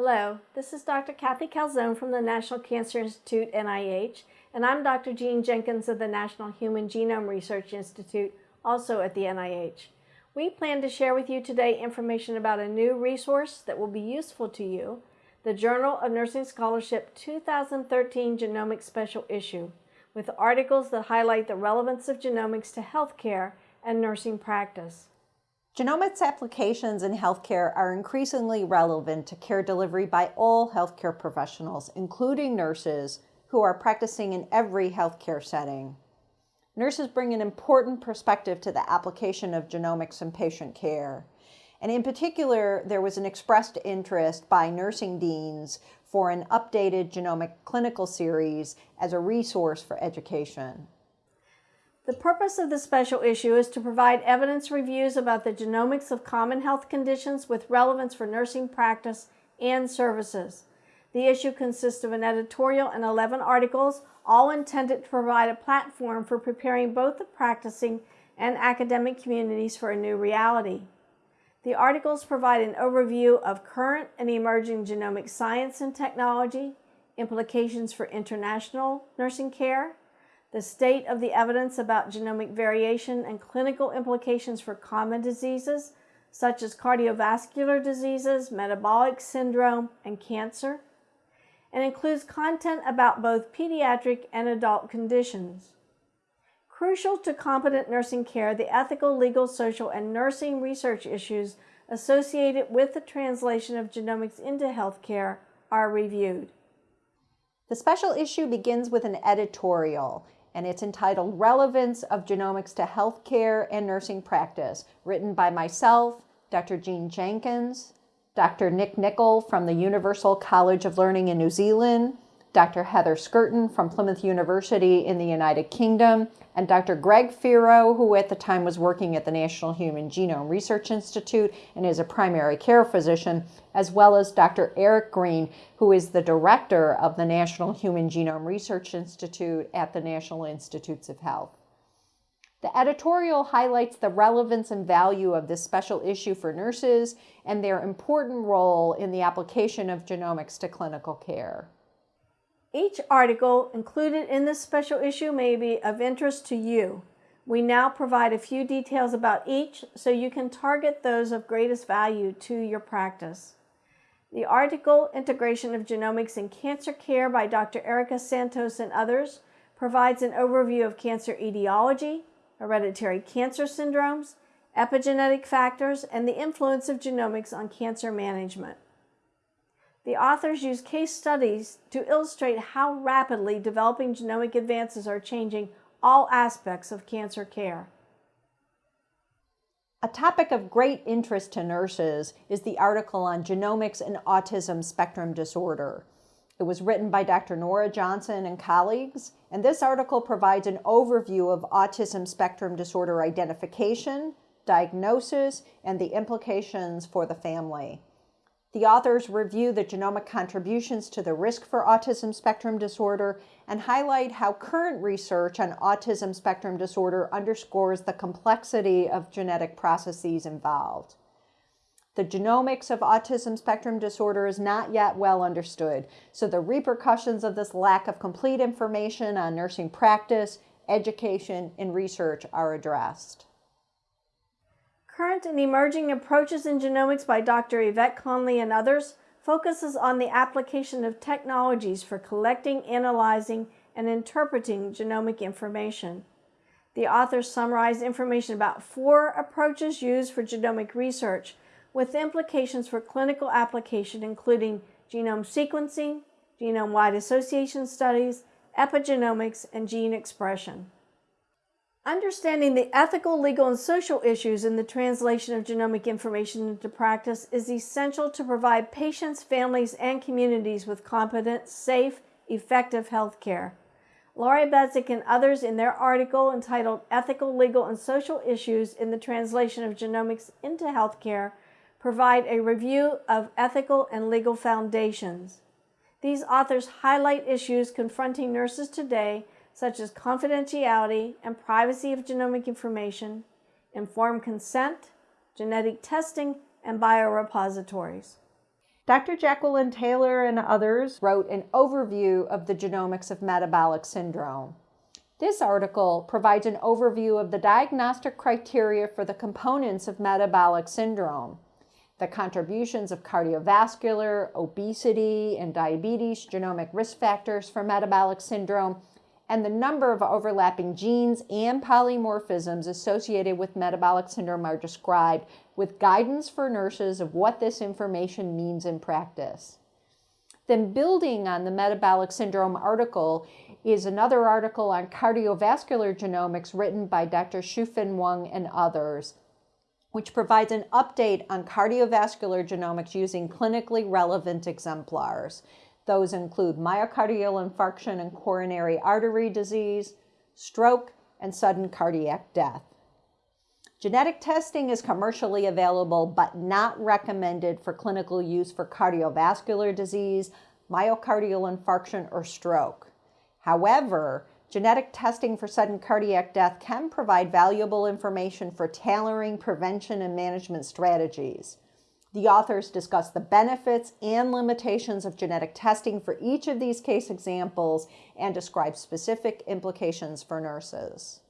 Hello, this is Dr. Kathy Calzone from the National Cancer Institute, NIH, and I'm Dr. Jean Jenkins of the National Human Genome Research Institute, also at the NIH. We plan to share with you today information about a new resource that will be useful to you, the Journal of Nursing Scholarship 2013 Genomics Special Issue, with articles that highlight the relevance of genomics to healthcare and nursing practice. Genomics applications in healthcare are increasingly relevant to care delivery by all healthcare professionals, including nurses, who are practicing in every healthcare setting. Nurses bring an important perspective to the application of genomics in patient care. And in particular, there was an expressed interest by nursing deans for an updated genomic clinical series as a resource for education. The purpose of the special issue is to provide evidence reviews about the genomics of common health conditions with relevance for nursing practice and services. The issue consists of an editorial and 11 articles, all intended to provide a platform for preparing both the practicing and academic communities for a new reality. The articles provide an overview of current and emerging genomic science and technology, implications for international nursing care, the state of the evidence about genomic variation and clinical implications for common diseases such as cardiovascular diseases, metabolic syndrome, and cancer, and includes content about both pediatric and adult conditions. Crucial to competent nursing care, the ethical, legal, social, and nursing research issues associated with the translation of genomics into healthcare are reviewed. The special issue begins with an editorial and it's entitled Relevance of Genomics to Healthcare and Nursing Practice, written by myself, Dr. Jean Jenkins, Dr. Nick Nicol from the Universal College of Learning in New Zealand, Dr. Heather Skirton from Plymouth University in the United Kingdom, and Dr. Greg Feero, who at the time was working at the National Human Genome Research Institute and is a primary care physician, as well as Dr. Eric Green, who is the director of the National Human Genome Research Institute at the National Institutes of Health. The editorial highlights the relevance and value of this special issue for nurses and their important role in the application of genomics to clinical care. Each article included in this special issue may be of interest to you. We now provide a few details about each so you can target those of greatest value to your practice. The article, Integration of Genomics in Cancer Care by Dr. Erica Santos and others, provides an overview of cancer etiology, hereditary cancer syndromes, epigenetic factors, and the influence of genomics on cancer management. The authors use case studies to illustrate how rapidly developing genomic advances are changing all aspects of cancer care. A topic of great interest to nurses is the article on genomics and autism spectrum disorder. It was written by Dr. Nora Johnson and colleagues, and this article provides an overview of autism spectrum disorder identification, diagnosis, and the implications for the family. The authors review the genomic contributions to the risk for autism spectrum disorder and highlight how current research on autism spectrum disorder underscores the complexity of genetic processes involved. The genomics of autism spectrum disorder is not yet well understood, so the repercussions of this lack of complete information on nursing practice, education, and research are addressed. Current and Emerging Approaches in Genomics by Dr. Yvette Conley and others focuses on the application of technologies for collecting, analyzing, and interpreting genomic information. The authors summarize information about four approaches used for genomic research with implications for clinical application including genome sequencing, genome-wide association studies, epigenomics, and gene expression. Understanding the ethical, legal, and social issues in the translation of genomic information into practice is essential to provide patients, families, and communities with competent, safe, effective health care. Laurie Badzek and others in their article entitled Ethical, Legal, and Social Issues in the Translation of Genomics into Healthcare provide a review of ethical and legal foundations. These authors highlight issues confronting nurses today such as confidentiality and privacy of genomic information, informed consent, genetic testing, and biorepositories. Dr. Jacqueline Taylor and others wrote an overview of the genomics of metabolic syndrome. This article provides an overview of the diagnostic criteria for the components of metabolic syndrome, the contributions of cardiovascular, obesity, and diabetes genomic risk factors for metabolic syndrome, and the number of overlapping genes and polymorphisms associated with metabolic syndrome are described with guidance for nurses of what this information means in practice. Then building on the metabolic syndrome article is another article on cardiovascular genomics written by Dr. Shu-Fen Wung and others, which provides an update on cardiovascular genomics using clinically relevant exemplars. Those include myocardial infarction and coronary artery disease, stroke, and sudden cardiac death. Genetic testing is commercially available but not recommended for clinical use for cardiovascular disease, myocardial infarction, or stroke. However, genetic testing for sudden cardiac death can provide valuable information for tailoring prevention and management strategies. The authors discuss the benefits and limitations of genetic testing for each of these case examples and describe specific implications for nurses.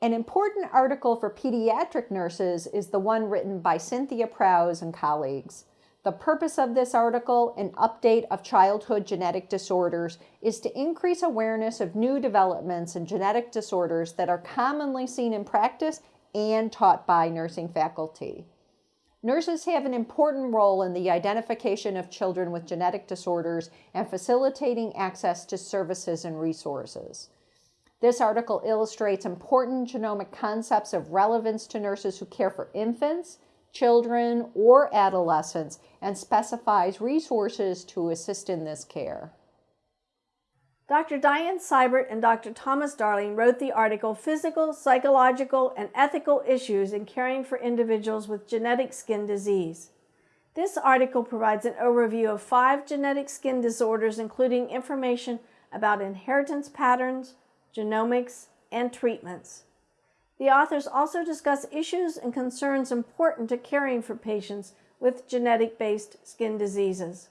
An important article for pediatric nurses is the one written by Cynthia Prows and colleagues. The purpose of this article, an update of childhood genetic disorders, is to increase awareness of new developments in genetic disorders that are commonly seen in practice and taught by nursing faculty. Nurses have an important role in the identification of children with genetic disorders and facilitating access to services and resources. This article illustrates important genomic concepts of relevance to nurses who care for infants, children, or adolescents and specifies resources to assist in this care. Dr. Diane Seibert and Dr. Thomas Darling wrote the article Physical, Psychological, and Ethical Issues in Caring for Individuals with Genetic Skin Disease. This article provides an overview of five genetic skin disorders, including information about inheritance patterns, genomics, and treatments. The authors also discuss issues and concerns important to caring for patients with genetic-based skin diseases.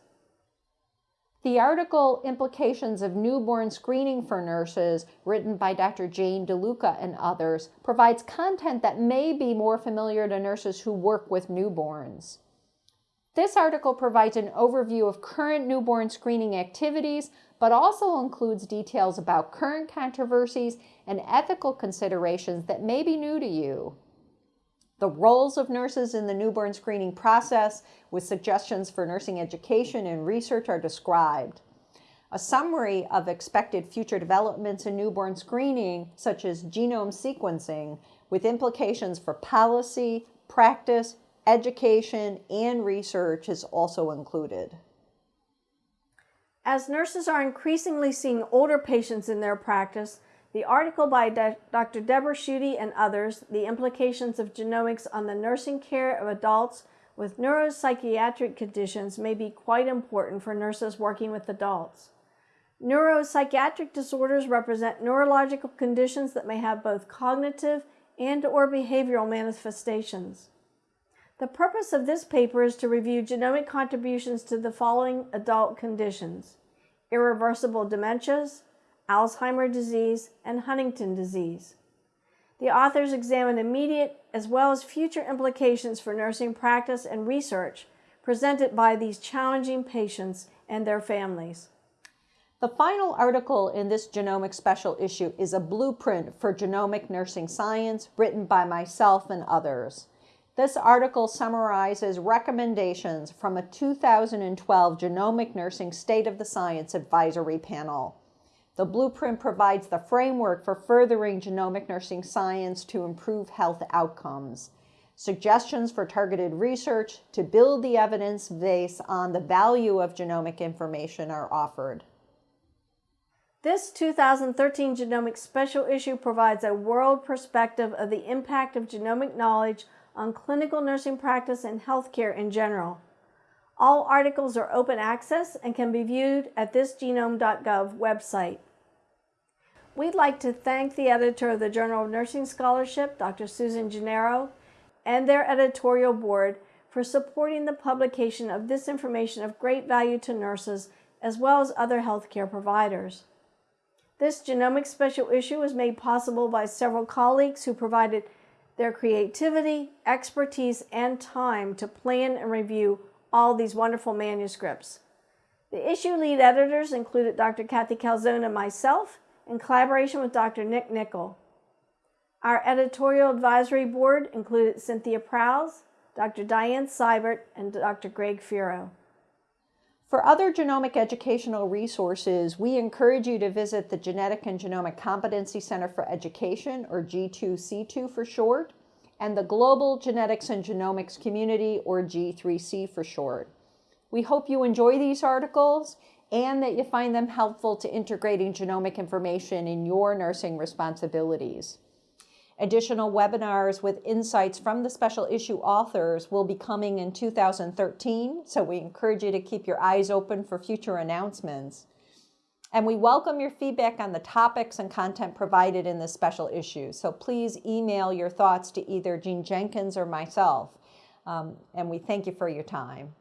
The article Implications of Newborn Screening for Nurses, written by Dr. Jane DeLuca and others, provides content that may be more familiar to nurses who work with newborns. This article provides an overview of current newborn screening activities, but also includes details about current controversies and ethical considerations that may be new to you. The roles of nurses in the newborn screening process with suggestions for nursing education and research are described. A summary of expected future developments in newborn screening, such as genome sequencing, with implications for policy, practice, education, and research is also included. As nurses are increasingly seeing older patients in their practice, the article by Dr. Deborah Schutte and others, The Implications of Genomics on the Nursing Care of Adults with Neuropsychiatric Conditions may be quite important for nurses working with adults. Neuropsychiatric disorders represent neurological conditions that may have both cognitive and or behavioral manifestations. The purpose of this paper is to review genomic contributions to the following adult conditions. Irreversible dementias, Alzheimer's disease, and Huntington disease. The authors examine immediate as well as future implications for nursing practice and research presented by these challenging patients and their families. The final article in this genomic special issue is a blueprint for genomic nursing science written by myself and others. This article summarizes recommendations from a 2012 Genomic Nursing State of the Science Advisory Panel. The blueprint provides the framework for furthering genomic nursing science to improve health outcomes. Suggestions for targeted research to build the evidence base on the value of genomic information are offered. This 2013 Genomic Special Issue provides a world perspective of the impact of genomic knowledge on clinical nursing practice and healthcare in general. All articles are open access and can be viewed at thisgenome.gov website. We'd like to thank the editor of the Journal of Nursing Scholarship, Dr. Susan Gennaro, and their editorial board for supporting the publication of this information of great value to nurses as well as other healthcare providers. This genomic special issue was made possible by several colleagues who provided their creativity, expertise, and time to plan and review all these wonderful manuscripts. The issue lead editors included Dr. Kathy Calzone and myself in collaboration with Dr. Nick Nicol. Our editorial advisory board included Cynthia Prows, Dr. Diane Seibert, and Dr. Greg Feero. For other genomic educational resources, we encourage you to visit the Genetic and Genomic Competency Center for Education, or G2C2 for short, and the Global Genetics and Genomics Community, or G3C for short. We hope you enjoy these articles and that you find them helpful to integrating genomic information in your nursing responsibilities. Additional webinars with insights from the special issue authors will be coming in 2013, so we encourage you to keep your eyes open for future announcements. And we welcome your feedback on the topics and content provided in this special issue. So please email your thoughts to either Jean Jenkins or myself. Um, and we thank you for your time.